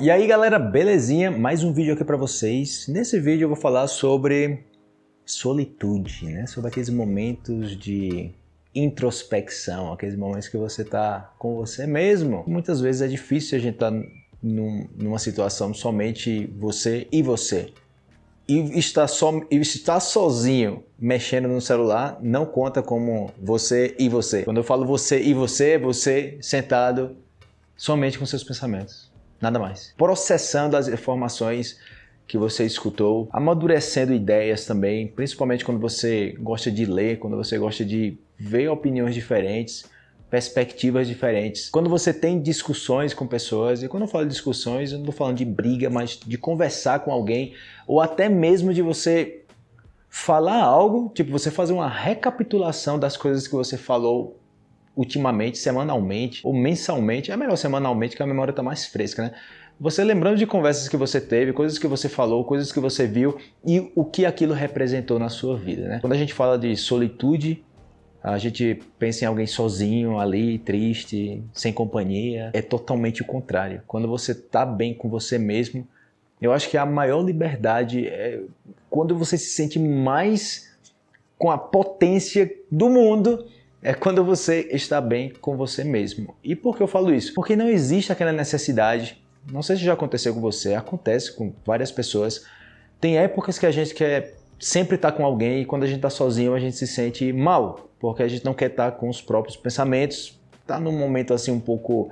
E aí galera, belezinha? Mais um vídeo aqui para vocês. Nesse vídeo eu vou falar sobre solitude, né? Sobre aqueles momentos de introspecção, aqueles momentos que você tá com você mesmo. Muitas vezes é difícil a gente estar tá num, numa situação somente você e você. E estar, só, estar sozinho mexendo no celular não conta como você e você. Quando eu falo você e você, é você sentado somente com seus pensamentos nada mais. Processando as informações que você escutou, amadurecendo ideias também, principalmente quando você gosta de ler, quando você gosta de ver opiniões diferentes, perspectivas diferentes. Quando você tem discussões com pessoas, e quando eu falo de discussões, eu não estou falando de briga, mas de conversar com alguém, ou até mesmo de você falar algo, tipo você fazer uma recapitulação das coisas que você falou ultimamente, semanalmente ou mensalmente, é melhor semanalmente que a memória está mais fresca, né? Você lembrando de conversas que você teve, coisas que você falou, coisas que você viu e o que aquilo representou na sua vida, né? Quando a gente fala de solitude, a gente pensa em alguém sozinho ali, triste, sem companhia. É totalmente o contrário. Quando você está bem com você mesmo, eu acho que a maior liberdade é quando você se sente mais com a potência do mundo é quando você está bem com você mesmo. E por que eu falo isso? Porque não existe aquela necessidade, não sei se já aconteceu com você, acontece com várias pessoas. Tem épocas que a gente quer sempre estar com alguém e quando a gente está sozinho a gente se sente mal, porque a gente não quer estar com os próprios pensamentos, está num momento assim um pouco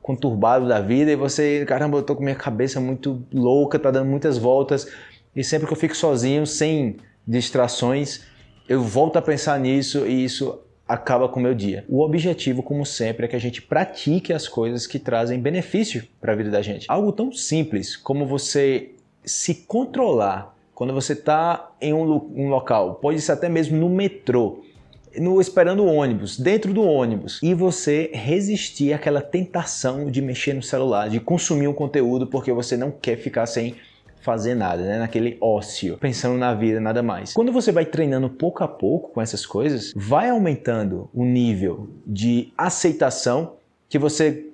conturbado da vida e você, caramba, eu tô com minha cabeça muito louca, tá dando muitas voltas e sempre que eu fico sozinho, sem distrações, eu volto a pensar nisso e isso acaba com o meu dia. O objetivo, como sempre, é que a gente pratique as coisas que trazem benefício para a vida da gente. Algo tão simples como você se controlar quando você está em um, um, local, pode ser até mesmo no metrô, no, esperando o ônibus, dentro do ônibus, e você resistir àquela tentação de mexer no celular, de consumir um conteúdo porque você não quer ficar sem fazer nada, né? naquele ócio, pensando na vida, nada mais. Quando você vai treinando pouco a pouco com essas coisas, vai aumentando o nível de aceitação que você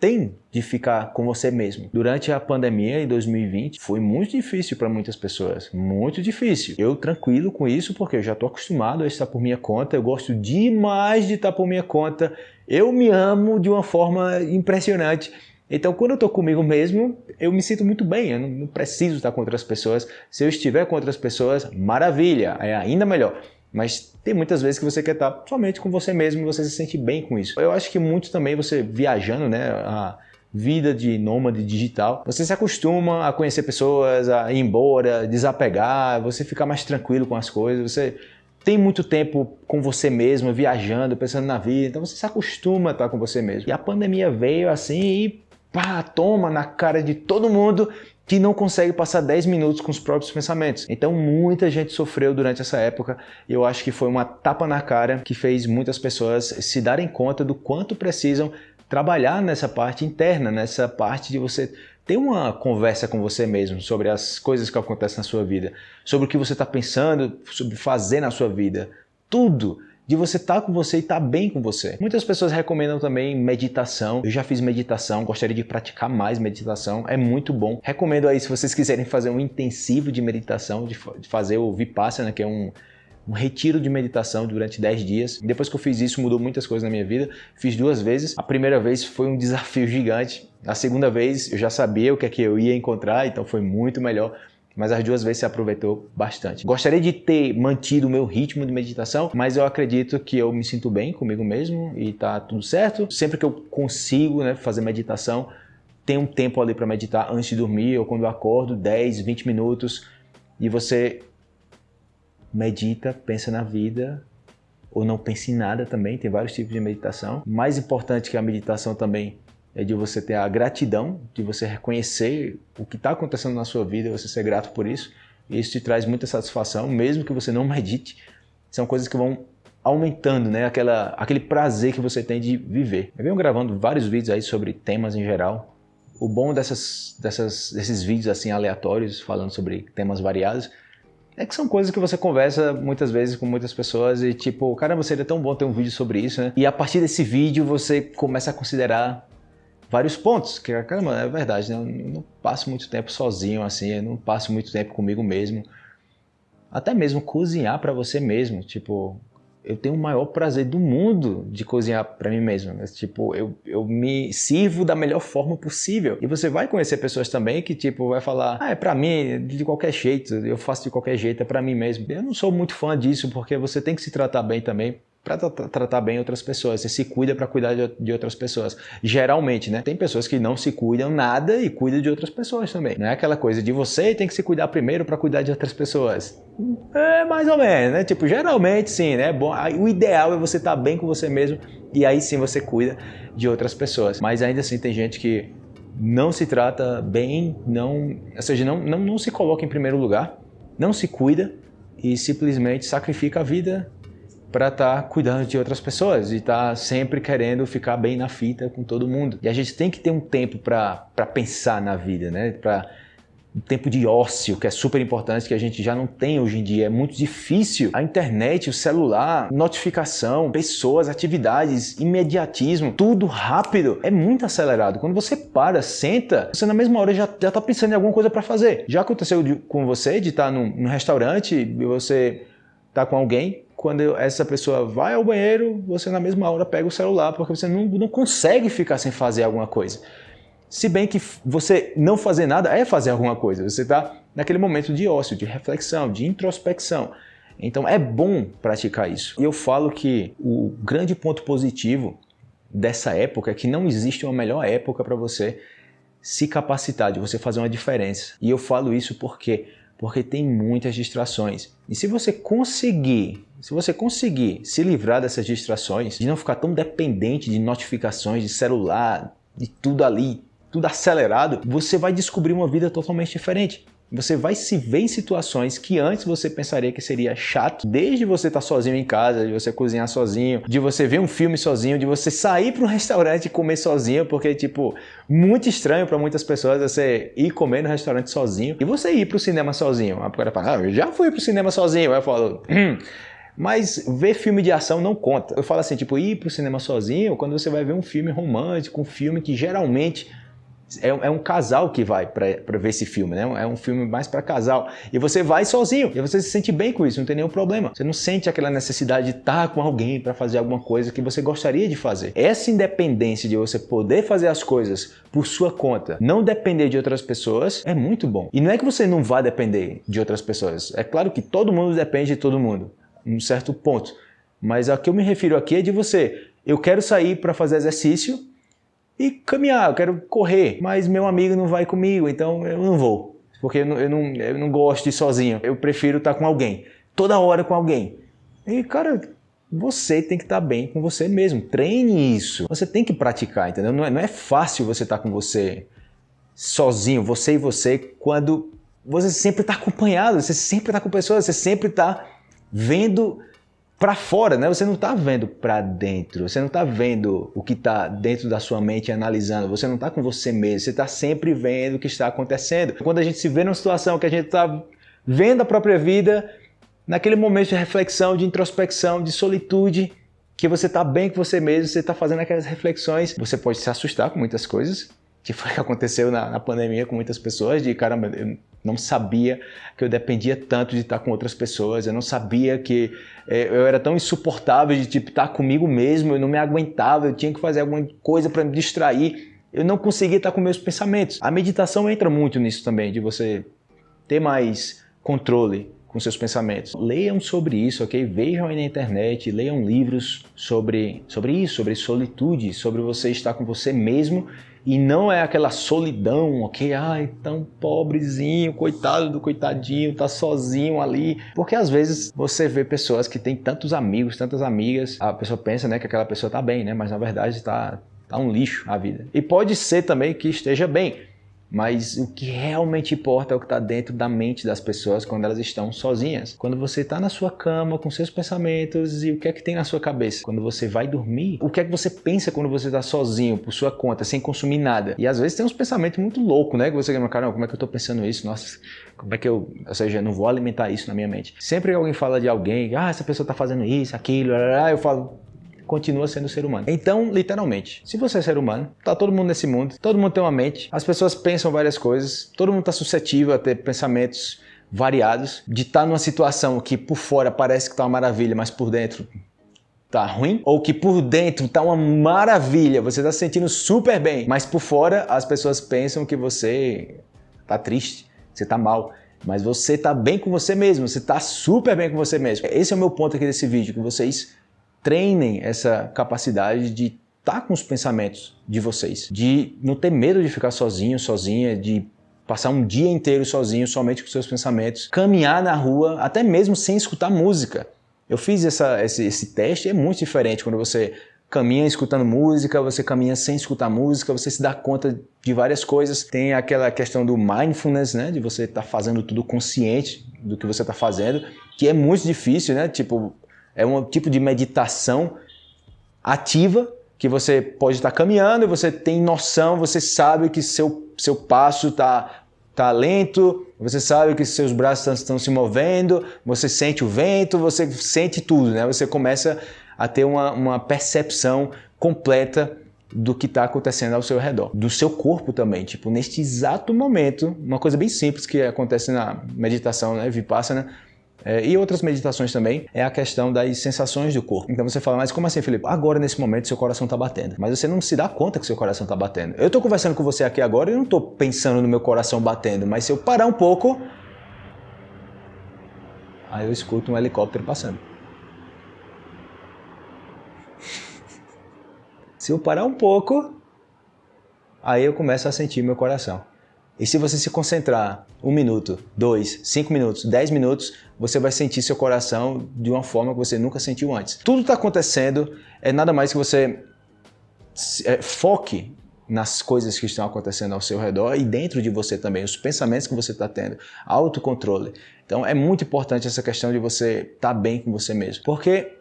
tem de ficar com você mesmo. Durante a pandemia em 2020 foi muito difícil para muitas pessoas, muito difícil. Eu tranquilo com isso porque eu já estou acostumado a estar por minha conta, eu gosto demais de estar por minha conta, eu me amo de uma forma impressionante então, quando eu estou comigo mesmo, eu me sinto muito bem, eu não preciso estar com outras pessoas. Se eu estiver com outras pessoas, maravilha, é ainda melhor. Mas tem muitas vezes que você quer estar somente com você mesmo e você se sente bem com isso. Eu acho que muito também você viajando, né, a vida de nômade digital, você se acostuma a conhecer pessoas, a ir embora, desapegar, você fica mais tranquilo com as coisas, você tem muito tempo com você mesmo, viajando, pensando na vida, então você se acostuma a estar com você mesmo. E a pandemia veio assim e pá, toma na cara de todo mundo que não consegue passar 10 minutos com os próprios pensamentos. Então muita gente sofreu durante essa época e eu acho que foi uma tapa na cara que fez muitas pessoas se darem conta do quanto precisam trabalhar nessa parte interna, nessa parte de você ter uma conversa com você mesmo sobre as coisas que acontecem na sua vida, sobre o que você está pensando, sobre fazer na sua vida, tudo de você estar tá com você e estar tá bem com você. Muitas pessoas recomendam também meditação. Eu já fiz meditação, gostaria de praticar mais meditação, é muito bom. Recomendo aí se vocês quiserem fazer um intensivo de meditação, de, fazer o Vipassana, que é um, um retiro de meditação durante 10 dias. Depois que eu fiz isso, mudou muitas coisas na minha vida. Fiz duas vezes. A primeira vez foi um desafio gigante. A segunda vez eu já sabia o que é que eu ia encontrar, então foi muito melhor mas as duas vezes se aproveitou bastante. Gostaria de ter mantido o meu ritmo de meditação, mas eu acredito que eu me sinto bem comigo mesmo e tá tudo certo. Sempre que eu consigo né, fazer meditação, tem um tempo ali para meditar antes de dormir ou quando eu acordo, 10, 20 minutos, e você medita, pensa na vida, ou não pense em nada também, tem vários tipos de meditação. Mais importante que a meditação também é de você ter a gratidão, de você reconhecer o que está acontecendo na sua vida, você ser grato por isso. E isso te traz muita satisfação, mesmo que você não medite. São coisas que vão aumentando né, aquela, aquele prazer que você tem de viver. Eu venho gravando vários vídeos aí sobre temas em geral. O bom dessas, dessas, desses vídeos assim aleatórios, falando sobre temas variados, é que são coisas que você conversa muitas vezes com muitas pessoas e tipo, caramba, seria tão bom ter um vídeo sobre isso, né? E a partir desse vídeo você começa a considerar vários pontos, que caramba, é verdade, né? eu não passo muito tempo sozinho assim, eu não passo muito tempo comigo mesmo. Até mesmo cozinhar para você mesmo, tipo, eu tenho o maior prazer do mundo de cozinhar para mim mesmo. Mas, tipo, eu, eu me sirvo da melhor forma possível. E você vai conhecer pessoas também que, tipo, vai falar, ah, é para mim, de qualquer jeito, eu faço de qualquer jeito, é para mim mesmo. Eu não sou muito fã disso, porque você tem que se tratar bem também para tratar bem outras pessoas. Você se cuida para cuidar de, de, outras pessoas. Geralmente, né? Tem pessoas que não se cuidam nada e cuidam de outras pessoas também. Não é aquela coisa de você tem que se cuidar primeiro para cuidar de outras pessoas. É mais ou menos, né? Tipo, geralmente sim, né? Bom, o ideal é você estar tá bem com você mesmo e aí sim você cuida de outras pessoas. Mas ainda assim tem gente que não se trata bem, não, ou seja, não, não, não se coloca em primeiro lugar, não se cuida e simplesmente sacrifica a vida para estar tá cuidando de outras pessoas e estar tá sempre querendo ficar bem na fita com todo mundo. E a gente tem que ter um tempo para pensar na vida, né? Para um tempo de ócio, que é super importante, que a gente já não tem hoje em dia. É muito difícil. A internet, o celular, notificação, pessoas, atividades, imediatismo, tudo rápido. É muito acelerado. Quando você para, senta, você na mesma hora já, já tá pensando em alguma coisa para fazer. Já aconteceu de, com você de estar tá num, num restaurante e você tá com alguém, quando essa pessoa vai ao banheiro, você na mesma hora pega o celular, porque você não, não consegue ficar sem fazer alguma coisa. Se bem que você não fazer nada é fazer alguma coisa, você está naquele momento de ócio, de reflexão, de introspecção. Então é bom praticar isso. E eu falo que o grande ponto positivo dessa época é que não existe uma melhor época para você se capacitar, de você fazer uma diferença. E eu falo isso porque porque tem muitas distrações. E se você conseguir, se você conseguir se livrar dessas distrações, de não ficar tão dependente de notificações de celular, de tudo ali, tudo acelerado, você vai descobrir uma vida totalmente diferente. Você vai se ver em situações que antes você pensaria que seria chato, desde você estar tá sozinho em casa, de você cozinhar sozinho, de você ver um filme sozinho, de você sair para um restaurante e comer sozinho, porque tipo, muito estranho para muitas pessoas você ir comer no restaurante sozinho e você ir para o cinema sozinho. A pessoa fala, ah, eu já fui para o cinema sozinho. Aí eu falo, hum. Mas ver filme de ação não conta. Eu falo assim, tipo, ir para o cinema sozinho quando você vai ver um filme romântico, um filme que geralmente é, é, um casal que vai para ver esse filme, né? É um filme mais para casal. E você vai sozinho, e você se sente bem com isso, não tem nenhum problema. Você não sente aquela necessidade de estar com alguém para fazer alguma coisa que você gostaria de fazer. Essa independência de você poder fazer as coisas por sua conta, não depender de outras pessoas, é muito bom. E não é que você não vá depender de outras pessoas. É claro que todo mundo depende de todo mundo, um certo ponto. Mas a que eu me refiro aqui é de você. Eu quero sair para fazer exercício, e caminhar, eu quero correr, mas meu amigo não vai comigo, então eu não vou. Porque eu não, eu não, eu não gosto de ir sozinho, eu prefiro estar com alguém, toda hora com alguém. E cara, você tem que estar bem com você mesmo, treine isso. Você tem que praticar, entendeu? Não é, não é fácil você estar com você sozinho, você e você, quando você sempre está acompanhado, você sempre está com pessoas, você sempre está vendo para fora, né? Você não está vendo para dentro, você não está vendo o que está dentro da sua mente analisando, você não está com você mesmo, você está sempre vendo o que está acontecendo. Quando a gente se vê numa situação que a gente está vendo a própria vida, naquele momento de reflexão, de introspecção, de solitude, que você está bem com você mesmo, você está fazendo aquelas reflexões, você pode se assustar com muitas coisas, que foi o que aconteceu na, na pandemia com muitas pessoas, de caramba, eu não sabia que eu dependia tanto de estar com outras pessoas, eu não sabia que é, eu era tão insuportável de tipo, estar comigo mesmo, eu não me aguentava, eu tinha que fazer alguma coisa para me distrair, eu não conseguia estar com meus pensamentos. A meditação entra muito nisso também, de você ter mais controle com seus pensamentos. Leiam sobre isso, ok? Vejam aí na internet, leiam livros sobre, sobre isso, sobre solitude, sobre você estar com você mesmo e não é aquela solidão, ok? Ai, tão pobrezinho, coitado do coitadinho, tá sozinho ali. Porque às vezes você vê pessoas que têm tantos amigos, tantas amigas, a pessoa pensa né, que aquela pessoa tá bem, né? Mas na verdade tá, tá um lixo a vida. E pode ser também que esteja bem, mas o que realmente importa é o que está dentro da mente das pessoas quando elas estão sozinhas. Quando você está na sua cama com seus pensamentos e o que é que tem na sua cabeça? Quando você vai dormir, o que é que você pensa quando você está sozinho, por sua conta, sem consumir nada? E às vezes tem uns pensamentos muito loucos, né? Que você fala, caramba, como é que eu estou pensando isso? Nossa, como é que eu... Ou seja, eu não vou alimentar isso na minha mente. Sempre que alguém fala de alguém, ah, essa pessoa está fazendo isso, aquilo, eu falo, continua sendo ser humano. Então, literalmente, se você é ser humano, tá todo mundo nesse mundo, todo mundo tem uma mente, as pessoas pensam várias coisas, todo mundo está suscetível a ter pensamentos variados, de estar tá numa situação que por fora parece que tá uma maravilha, mas por dentro tá ruim, ou que por dentro tá uma maravilha, você tá se sentindo super bem, mas por fora as pessoas pensam que você tá triste, você tá mal. Mas você tá bem com você mesmo, você tá super bem com você mesmo. Esse é o meu ponto aqui desse vídeo, que vocês treinem essa capacidade de estar tá com os pensamentos de vocês, de não ter medo de ficar sozinho, sozinha, de passar um dia inteiro sozinho, somente com seus pensamentos, caminhar na rua, até mesmo sem escutar música. Eu fiz essa, esse, esse teste, é muito diferente quando você caminha escutando música, você caminha sem escutar música, você se dá conta de várias coisas. Tem aquela questão do mindfulness, né, de você estar tá fazendo tudo consciente do que você está fazendo, que é muito difícil, né, tipo, é um tipo de meditação ativa que você pode estar caminhando e você tem noção, você sabe que seu, seu passo está tá lento, você sabe que seus braços estão se movendo, você sente o vento, você sente tudo, né? Você começa a ter uma, uma percepção completa do que está acontecendo ao seu redor, do seu corpo também, tipo, neste exato momento, uma coisa bem simples que acontece na meditação, né, Vipassana, é, e outras meditações também, é a questão das sensações do corpo. Então você fala, mas como assim, Felipe? Agora, nesse momento, seu coração está batendo. Mas você não se dá conta que seu coração está batendo. Eu estou conversando com você aqui agora e não estou pensando no meu coração batendo, mas se eu parar um pouco, aí eu escuto um helicóptero passando. Se eu parar um pouco, aí eu começo a sentir meu coração. E se você se concentrar um minuto, dois, cinco minutos, dez minutos, você vai sentir seu coração de uma forma que você nunca sentiu antes. Tudo está acontecendo, é nada mais que você é, foque nas coisas que estão acontecendo ao seu redor e dentro de você também, os pensamentos que você está tendo, autocontrole. Então é muito importante essa questão de você estar tá bem com você mesmo. Porque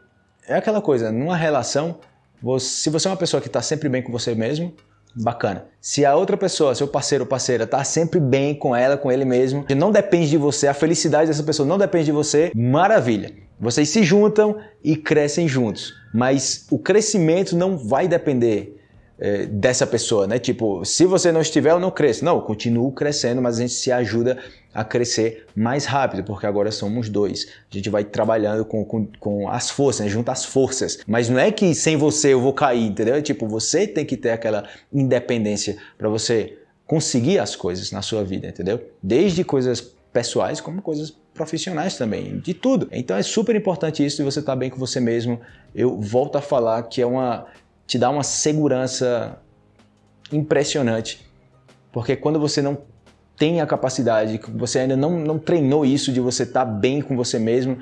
é aquela coisa, numa relação, você, se você é uma pessoa que está sempre bem com você mesmo, bacana. Se a outra pessoa, seu parceiro ou parceira, tá sempre bem com ela, com ele mesmo, que não depende de você, a felicidade dessa pessoa não depende de você, maravilha. Vocês se juntam e crescem juntos. Mas o crescimento não vai depender é, dessa pessoa, né? Tipo, se você não estiver, eu não cresço. Não, eu continuo crescendo, mas a gente se ajuda a crescer mais rápido, porque agora somos dois. A gente vai trabalhando com, com, com as forças, né? junta as forças. Mas não é que sem você eu vou cair, entendeu? É tipo, você tem que ter aquela independência para você conseguir as coisas na sua vida, entendeu? Desde coisas pessoais como coisas profissionais também, de tudo. Então é super importante isso de você estar tá bem com você mesmo. Eu volto a falar que é uma te dá uma segurança impressionante. Porque quando você não tem a capacidade, você ainda não, não treinou isso de você estar tá bem com você mesmo,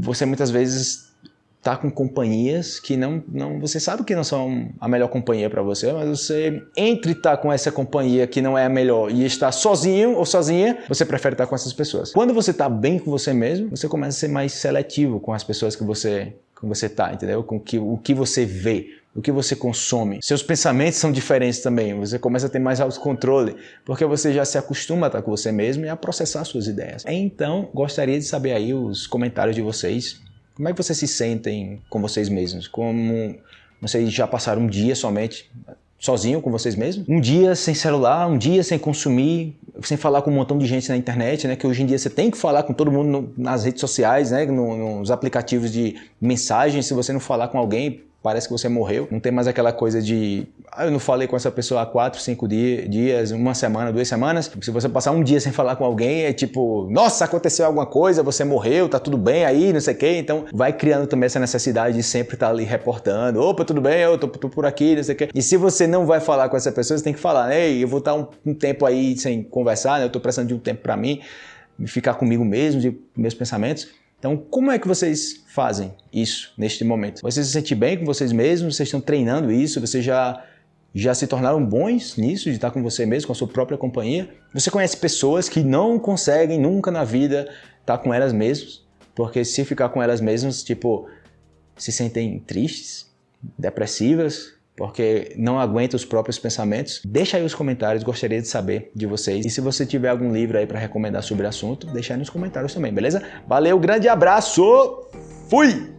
você muitas vezes está com companhias que não, não você sabe que não são a melhor companhia para você, mas você entre estar tá com essa companhia que não é a melhor e estar sozinho ou sozinha, você prefere estar tá com essas pessoas. Quando você está bem com você mesmo, você começa a ser mais seletivo com as pessoas que você com você está, entendeu? Com que, o que você vê, o que você consome. Seus pensamentos são diferentes também, você começa a ter mais autocontrole, porque você já se acostuma a estar com você mesmo e a processar suas ideias. Então, gostaria de saber aí os comentários de vocês, como é que vocês se sentem com vocês mesmos? Como vocês já passaram um dia somente sozinho com vocês mesmos? Um dia sem celular, um dia sem consumir, sem falar com um montão de gente na internet, né? Que hoje em dia você tem que falar com todo mundo no, nas redes sociais, né? No, nos aplicativos de mensagem. Se você não falar com alguém, parece que você morreu. Não tem mais aquela coisa de, ah, eu não falei com essa pessoa há quatro, cinco dias, uma semana, duas semanas. Se você passar um dia sem falar com alguém, é tipo, nossa, aconteceu alguma coisa, você morreu, tá tudo bem aí, não sei o quê. Então vai criando também essa necessidade de sempre estar ali reportando, opa, tudo bem, eu tô, tô por aqui, não sei o quê. E se você não vai falar com essa pessoa, você tem que falar, ei, eu vou estar um, um tempo aí sem conversar, né? eu tô precisando de um tempo para mim, ficar comigo mesmo, de meus pensamentos. Então, como é que vocês fazem isso neste momento? Vocês se sentem bem com vocês mesmos? Vocês estão treinando isso? Vocês já, já se tornaram bons nisso, de estar com você mesmo, com a sua própria companhia? Você conhece pessoas que não conseguem nunca na vida estar com elas mesmas? Porque se ficar com elas mesmas, tipo, se sentem tristes, depressivas, porque não aguenta os próprios pensamentos? Deixa aí os comentários, gostaria de saber de vocês. E se você tiver algum livro aí para recomendar sobre o assunto, deixa aí nos comentários também, beleza? Valeu, grande abraço, fui!